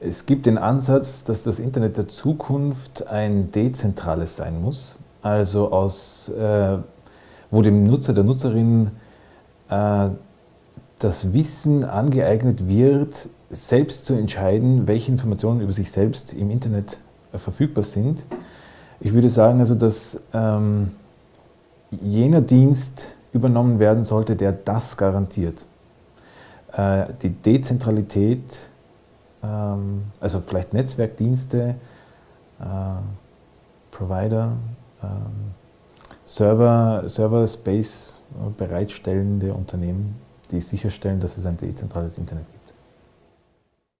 Es gibt den Ansatz, dass das Internet der Zukunft ein dezentrales sein muss, also aus, äh, wo dem Nutzer, der Nutzerin äh, das Wissen angeeignet wird, selbst zu entscheiden, welche Informationen über sich selbst im Internet äh, verfügbar sind. Ich würde sagen, also, dass ähm, jener Dienst übernommen werden sollte, der das garantiert. Äh, die Dezentralität also vielleicht Netzwerkdienste, äh, Provider, ähm, Server, Server Space bereitstellende Unternehmen, die sicherstellen, dass es ein dezentrales Internet gibt.